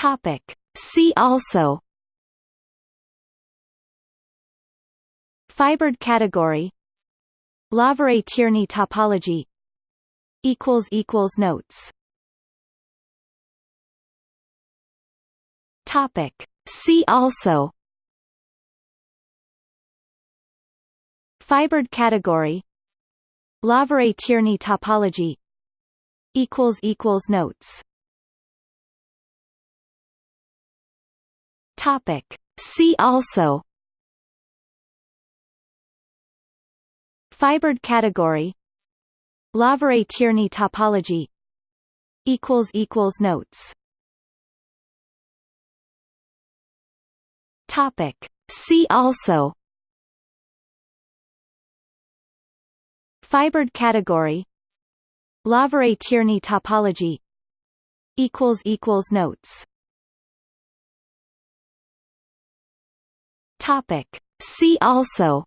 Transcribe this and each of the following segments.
Topic. See also Fibered category Lawvere-Tierney topology equals equals notes Topic See also Fibered category Lawvere-Tierney topology equals equals notes Topic. See also. Fibered category. Lawvere-Tierney topology. Equals equals notes. Topic. See also. Fibered category. Lawvere-Tierney topology. Equals equals notes Topic. See also.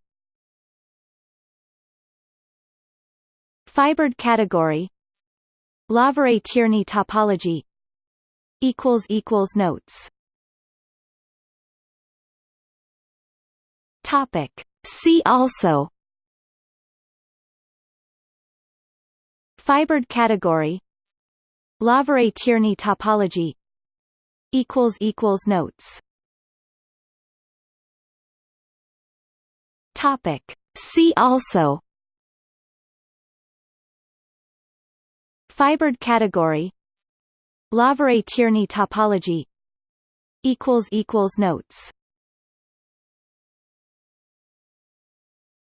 Fibered category. Lawvere-Tierney topology. Equals equals notes. Topic. See also. Fibered category. Lawvere-Tierney topology. Equals equals notes Topic. See also Fibered category Lawvere-Tierney topology equals equals notes.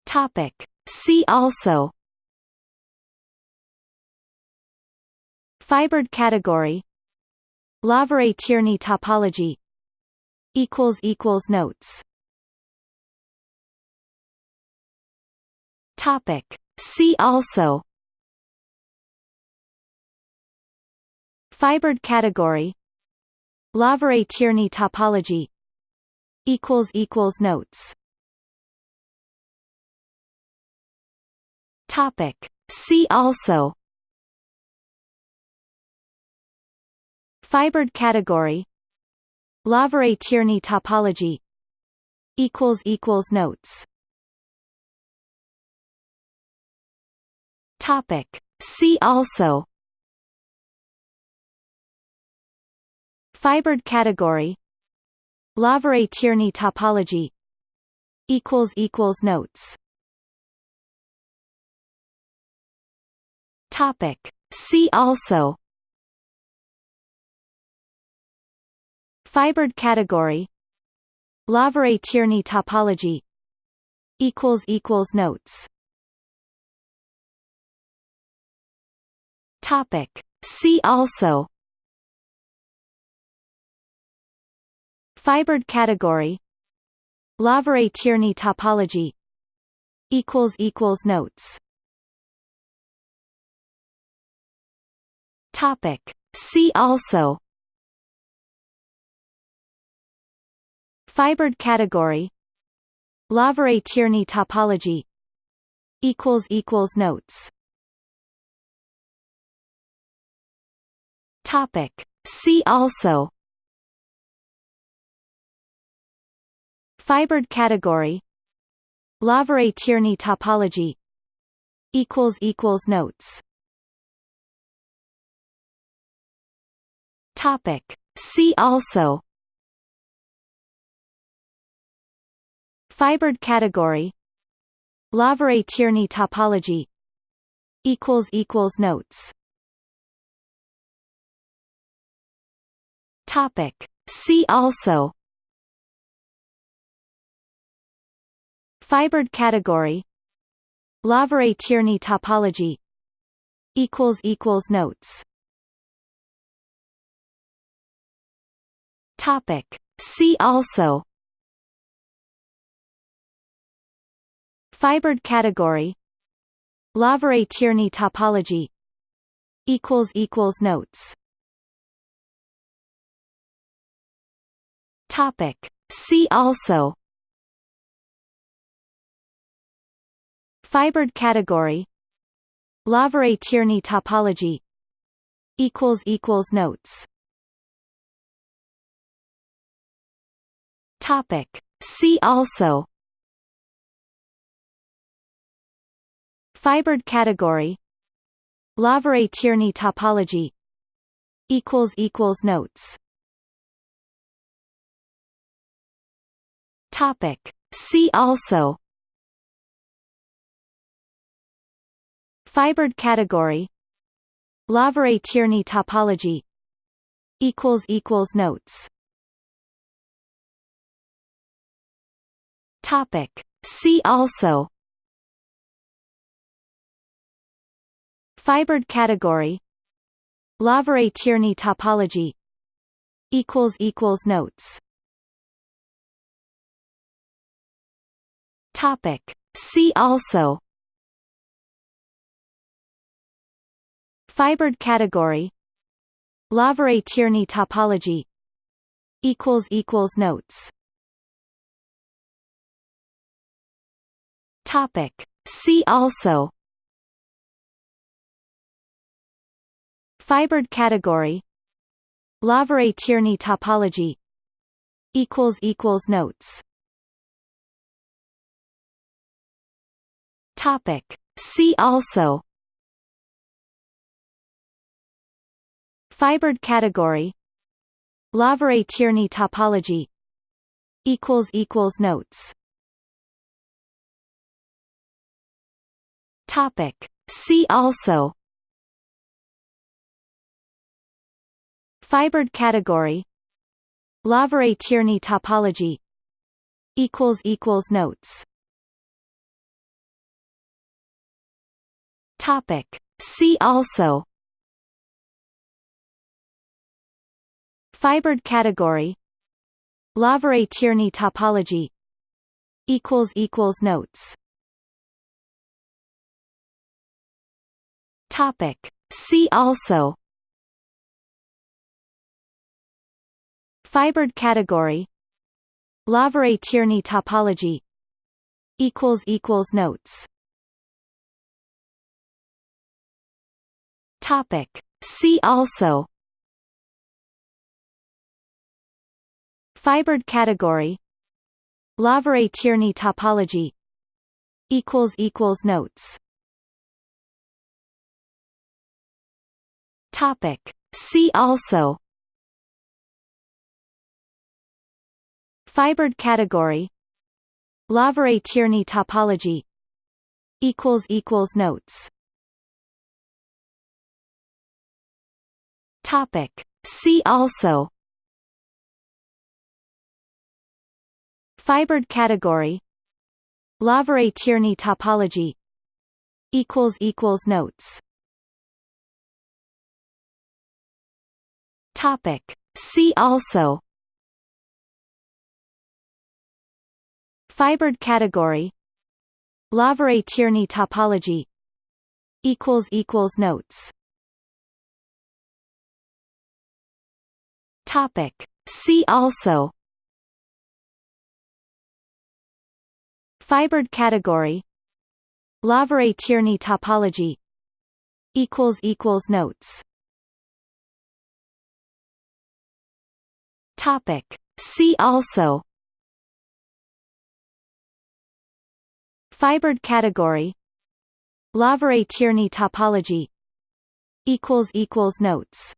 Topic. See also Fibered category Lawvere-Tierney topology equals equals notes Topic. See also Fibered category Lawvere-Tierney topology equals equals notes Topic. See also Fibered category Lawvere-Tierney topology equals equals notes Topic. See also. Fibered category. Lawvere-Tierney topology. Equals equals notes. Topic. See also. Fibered category. Lawvere-Tierney topology. Equals equals notes Topic. See also. Fibered category. Lawvere-Tierney topology. Equals equals notes. Topic. See also. Fibered category. Lawvere-Tierney topology. Equals equals notes Topic. See also. Fibered category. Lawvere-Tierney topology. Equals equals notes. Topic. See also. Fibered category. Lawvere-Tierney topology. Equals equals notes Topic. See also Fibered category Lawvere-Tierney topology equals equals notes Topic. See also Fibered category Lawvere-Tierney topology equals equals notes Topic. See also. Fibered category. Lawvere-Tierney topology. Equals equals notes. Topic. See also. Fibered category. Lawvere-Tierney topology. Notes Topic. See also. Fibered category. Lawvere-Tierney topology. Notes. Topic. See also. Fibered category. Lawvere-Tierney topology. Notes Topic. See also. Fibered category. Lawvere-Tierney topology. Equals equals Notes. Topic. See also. Fibered category. Lawvere-Tierney topology. Equals equals Notes Topic. See also Fibered category Lawvere-Tierney topology Notes Topic. See also Fibered category Lawvere-Tierney topology Notes Topic. See also. Fibered category. Lawvere-Tierney topology. Notes. Topic. See also. Fibered category. Lawvere-Tierney topology. Notes Topic. See also. Fibered category. Lawvere-Tierney topology. Notes. Topic. See also. Fibered category. Lawvere-Tierney topology. Notes Topic. See also Fibered category Lawvere-Tierney topology Equals equals Notes Topic. See also Fibered category Lawvere-Tierney topology Notes Topic. See also. Fibered category. Lawvere-Tierney topology. Equals equals Notes. Topic. See also. Fibered category. Lawvere-Tierney topology. Equals equals Notes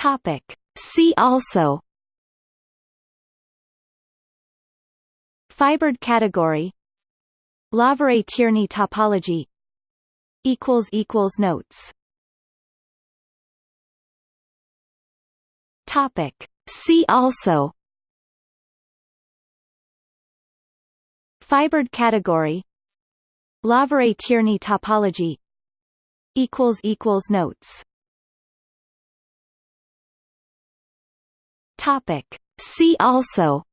Topic. See also Fibered category Lawvere-Tierney topology Notes Topic. See also Fibered category Lawvere-Tierney topology Notes Topic. See also.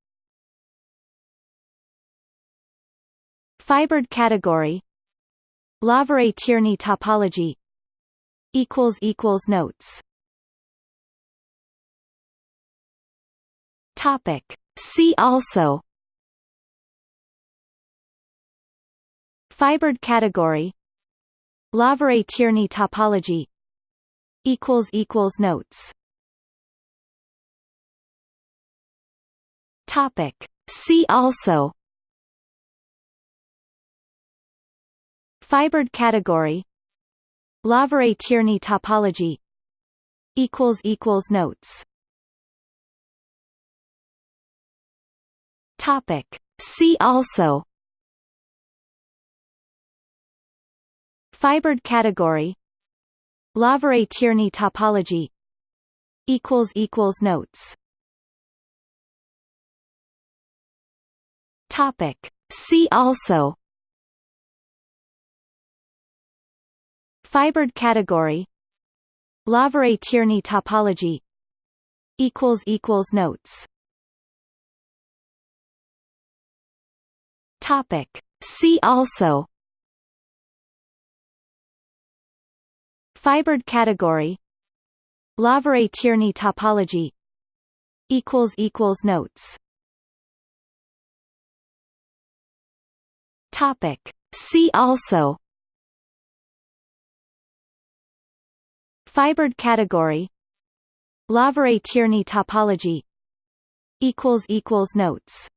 Fibered category. Lawvere-Tierney topology. Notes. Topic. See also. Fibered category. Lawvere-Tierney topology. Notes Topic. See also. Fibered category. Lawvere-Tierney topology. Equals equals Notes. Topic. See also. Fibered category. Lawvere-Tierney topology. Notes Topic. See also. Fibered category. Lawvere-Tierney topology. Equals equals Notes. Topic. See also. Fibered category. Lawvere-Tierney topology. Equals equals Notes Topic. See also Fibered category Lawvere-Tierney topology Notes